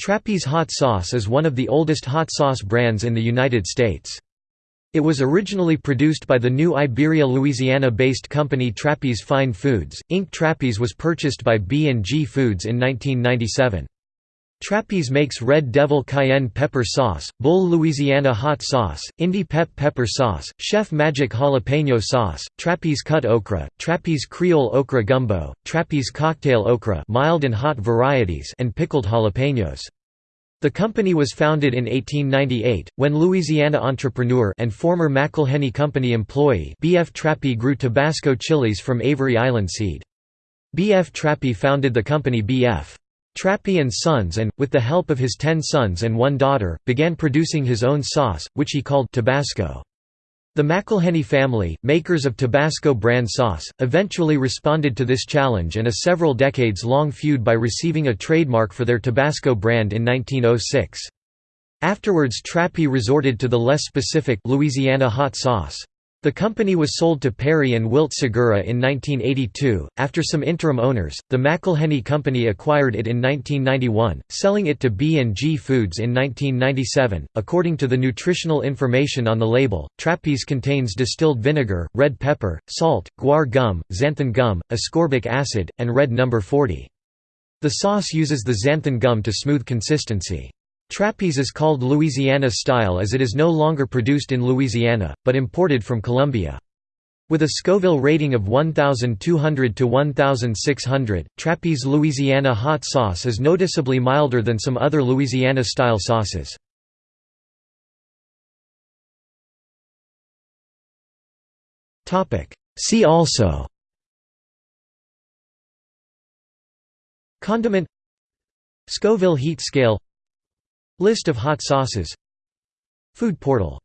Trappey's hot sauce is one of the oldest hot sauce brands in the United States. It was originally produced by the new Iberia Louisiana-based company Trappey's Fine Foods, Inc. Trappey's was purchased by B&G Foods in 1997. Trappey's makes Red Devil Cayenne Pepper Sauce, Bull Louisiana Hot Sauce, Indie Pep Pepper Sauce, Chef Magic Jalapeno Sauce, Trappey's Cut Okra, Trappey's Creole Okra Gumbo, Trappey's Cocktail Okra mild and hot varieties and pickled jalapenos. The company was founded in 1898, when Louisiana entrepreneur and former McIlhenny Company employee B.F. Trappey grew Tabasco chilies from Avery Island seed. B.F. Trappey founded the company B.F. Trappey and Sons and, with the help of his ten sons and one daughter, began producing his own sauce, which he called Tabasco. The McIlhenny family, makers of Tabasco brand sauce, eventually responded to this challenge and a several decades-long feud by receiving a trademark for their Tabasco brand in 1906. Afterwards Trappey resorted to the less specific Louisiana hot sauce. The company was sold to Perry and Wilt Segura in 1982. After some interim owners, the McIlhenny Company acquired it in 1991, selling it to B&G Foods in 1997. According to the nutritional information on the label, Trappey's contains distilled vinegar, red pepper, salt, guar gum, xanthan gum, ascorbic acid, and red number 40. The sauce uses the xanthan gum to smooth consistency. Trappey's is called Louisiana style as it is no longer produced in Louisiana, but imported from Colombia. With a Scoville rating of 1,200 to 1,600, Trappey's Louisiana hot sauce is noticeably milder than some other Louisiana-style sauces. See also Condiment Scoville heat scale List of hot sauces. Food portal